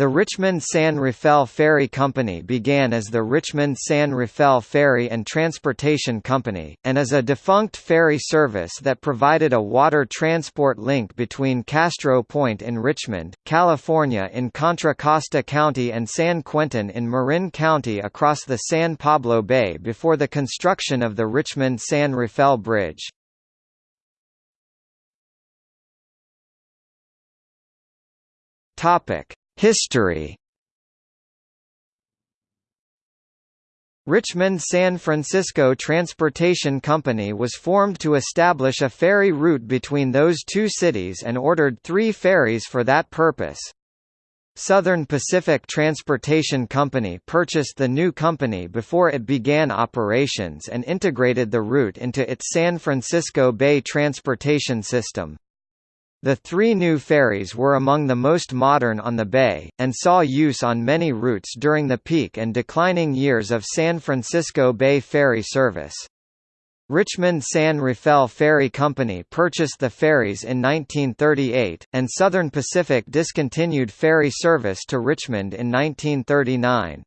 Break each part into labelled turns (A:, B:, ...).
A: The Richmond-San Rafael Ferry Company began as the Richmond-San Rafael Ferry and Transportation Company, and is a defunct ferry service that provided a water transport link between Castro Point in Richmond, California in Contra Costa County and San Quentin in Marin County across the San Pablo Bay before the construction of the Richmond-San Rafael Bridge. Topic History Richmond San Francisco Transportation Company was formed to establish a ferry route between those two cities and ordered three ferries for that purpose. Southern Pacific Transportation Company purchased the new company before it began operations and integrated the route into its San Francisco Bay transportation system. The three new ferries were among the most modern on the bay, and saw use on many routes during the peak and declining years of San Francisco Bay ferry service. Richmond San Rafael Ferry Company purchased the ferries in 1938, and Southern Pacific discontinued ferry service to Richmond in 1939.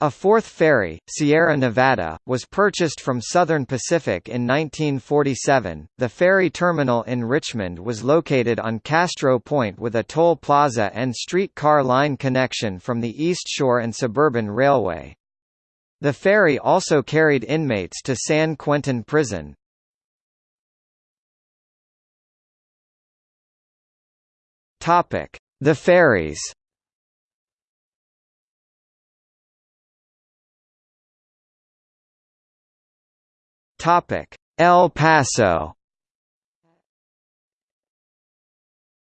A: A fourth ferry, Sierra Nevada, was purchased from Southern Pacific in 1947. The ferry terminal in Richmond was located on Castro Point with a toll plaza and streetcar line connection from the East Shore and Suburban Railway. The ferry also carried inmates to San Quentin Prison. Topic: The ferries Topic: El Paso.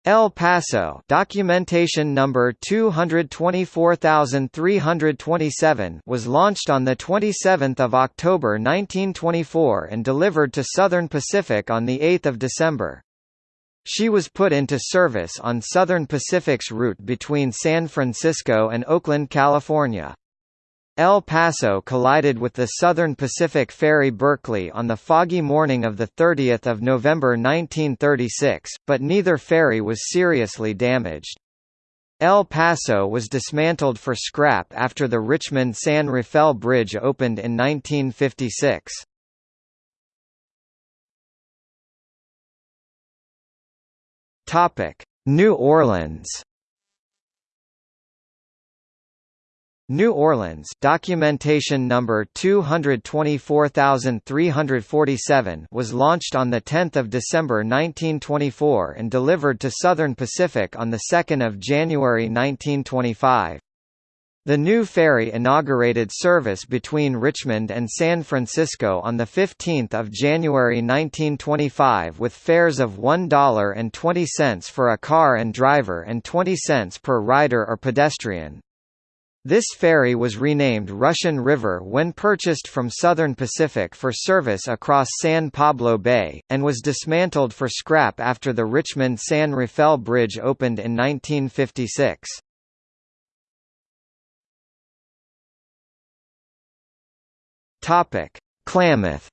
A: El Paso documentation number 224327 was launched on the 27th of October 1924 and delivered to Southern Pacific on the 8th of December. She was put into service on Southern Pacific's route between San Francisco and Oakland, California. El Paso collided with the Southern Pacific Ferry Berkeley on the foggy morning of 30 November 1936, but neither ferry was seriously damaged. El Paso was dismantled for scrap after the Richmond-San Rafael Bridge opened in 1956. New Orleans New Orleans documentation number 224347 was launched on the 10th of December 1924 and delivered to Southern Pacific on the 2nd of January 1925. The new ferry inaugurated service between Richmond and San Francisco on 15 January 1925 with fares of $1.20 for a car and driver and 20 cents per rider or pedestrian. This ferry was renamed Russian River when purchased from Southern Pacific for service across San Pablo Bay, and was dismantled for scrap after the Richmond-San Rafael Bridge opened in 1956. Klamath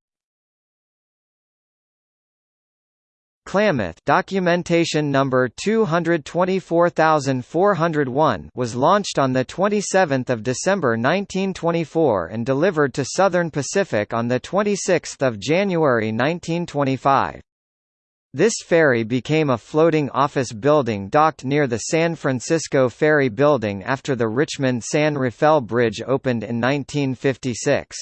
A: Klamath documentation number 224401 was launched on the 27th of December 1924 and delivered to Southern Pacific on the 26th of January 1925. This ferry became a floating office building docked near the San Francisco Ferry Building after the Richmond-San Rafael Bridge opened in 1956.